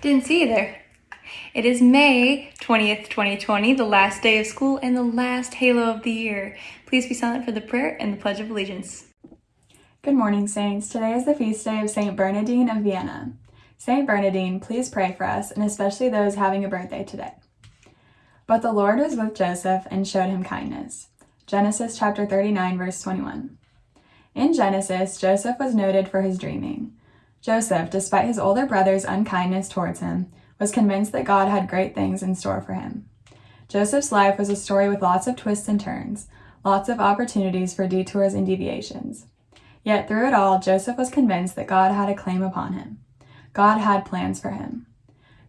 Didn't see you there. It is May 20th, 2020, the last day of school and the last halo of the year. Please be silent for the prayer and the Pledge of Allegiance. Good morning, Saints. Today is the feast day of St. Bernardine of Siena. St. Bernardine, please pray for us, and especially those having a birthday today. But the Lord was with Joseph and showed him kindness. Genesis chapter 39, verse 21. In Genesis, Joseph was noted for his dreaming. Joseph, despite his older brother's unkindness towards him, was convinced that God had great things in store for him. Joseph's life was a story with lots of twists and turns, lots of opportunities for detours and deviations. Yet through it all, Joseph was convinced that God had a claim upon him. God had plans for him.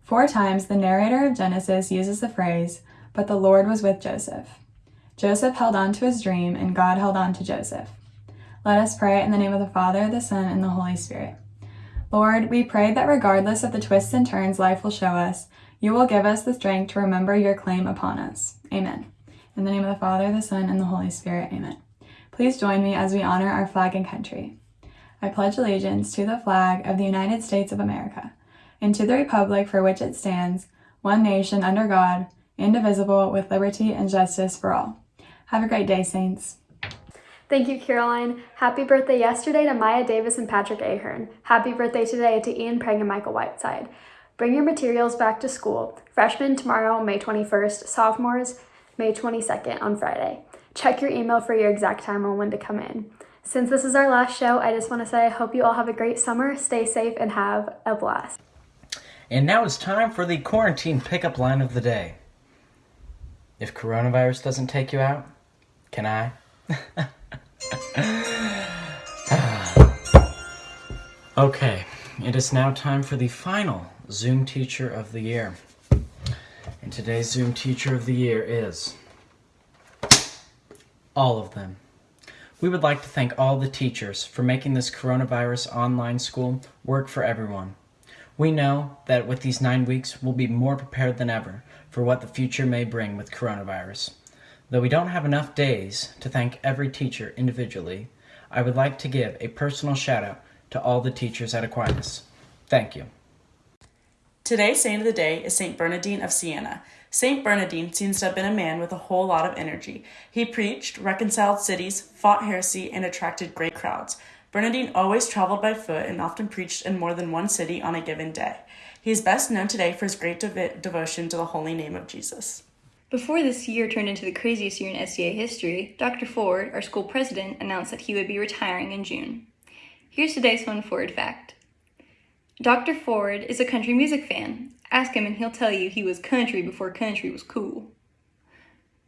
Four times the narrator of Genesis uses the phrase, but the Lord was with Joseph. Joseph held on to his dream, and God held on to Joseph. Let us pray in the name of the Father, the Son, and the Holy Spirit. Lord, we pray that regardless of the twists and turns life will show us, you will give us the strength to remember your claim upon us. Amen. In the name of the Father, the Son, and the Holy Spirit. Amen. Please join me as we honor our flag and country. I pledge allegiance to the flag of the United States of America and to the republic for which it stands, one nation under God, indivisible, with liberty and justice for all. Have a great day, Saints. Thank you, Caroline. Happy birthday yesterday to Maya Davis and Patrick Ahern. Happy birthday today to Ian Prang and Michael Whiteside. Bring your materials back to school. Freshmen tomorrow, May 21st. Sophomores, May 22nd on Friday. Check your email for your exact time on when to come in. Since this is our last show, I just want to say I hope you all have a great summer, stay safe, and have a blast. And now it's time for the quarantine pickup line of the day. If coronavirus doesn't take you out, can I? okay, it is now time for the final Zoom Teacher of the Year. And today's Zoom Teacher of the Year is all of them. We would like to thank all the teachers for making this coronavirus online school work for everyone. We know that with these nine weeks, we'll be more prepared than ever for what the future may bring with coronavirus. Though we don't have enough days to thank every teacher individually, I would like to give a personal shout out to all the teachers at Aquinas. Thank you. Today's saint of the day is St. Bernardine of Siena. St. Bernardine seems to have been a man with a whole lot of energy. He preached, reconciled cities, fought heresy, and attracted great crowds. Bernardine always traveled by foot and often preached in more than one city on a given day. He is best known today for his great devotion to the holy name of Jesus. Before this year turned into the craziest year in STA history, Dr. Ford, our school president, announced that he would be retiring in June. Here's today's fun Ford fact. Dr. Ford is a country music fan. Ask him and he'll tell you he was country before country was cool.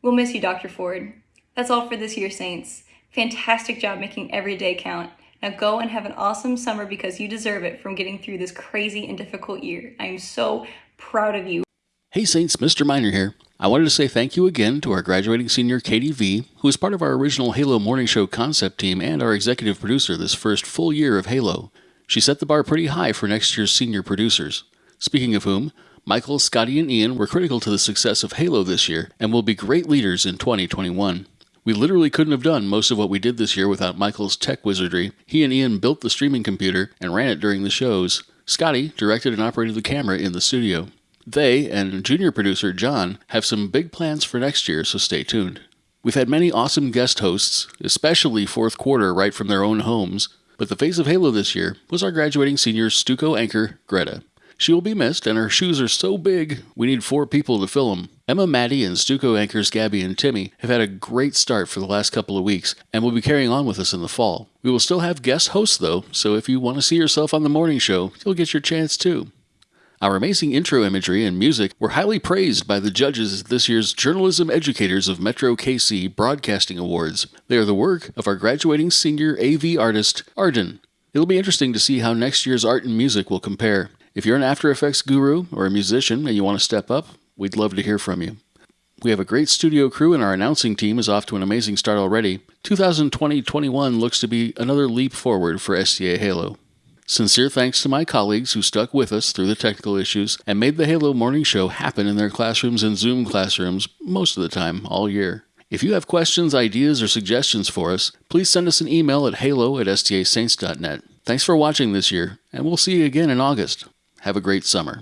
We'll miss you, Dr. Ford. That's all for this year, Saints. Fantastic job making every day count. Now go and have an awesome summer because you deserve it from getting through this crazy and difficult year. I am so proud of you. Hey Saints, Mr. Miner here. I wanted to say thank you again to our graduating senior Katie V, who is part of our original Halo Morning Show concept team and our executive producer this first full year of Halo. She set the bar pretty high for next year's senior producers. Speaking of whom, Michael, Scotty, and Ian were critical to the success of Halo this year and will be great leaders in 2021. We literally couldn't have done most of what we did this year without Michael's tech wizardry. He and Ian built the streaming computer and ran it during the shows. Scotty directed and operated the camera in the studio. They and junior producer John have some big plans for next year, so stay tuned. We've had many awesome guest hosts, especially fourth quarter right from their own homes, but the face of Halo this year was our graduating senior Stuco anchor, Greta. She will be missed, and her shoes are so big, we need four people to fill them. Emma, Maddie, and Stuco anchors Gabby and Timmy have had a great start for the last couple of weeks and will be carrying on with us in the fall. We will still have guest hosts, though, so if you want to see yourself on the morning show, you'll get your chance too. Our amazing intro imagery and music were highly praised by the judges at this year's Journalism Educators of Metro KC Broadcasting Awards. They are the work of our graduating senior AV artist, Arden. It'll be interesting to see how next year's art and music will compare. If you're an After Effects guru or a musician and you want to step up, we'd love to hear from you. We have a great studio crew and our announcing team is off to an amazing start already. 2020-21 looks to be another leap forward for STA Halo. Sincere thanks to my colleagues who stuck with us through the technical issues and made the Halo Morning Show happen in their classrooms and Zoom classrooms most of the time, all year. If you have questions, ideas, or suggestions for us, please send us an email at halo at stasaints.net. Thanks for watching this year, and we'll see you again in August. Have a great summer.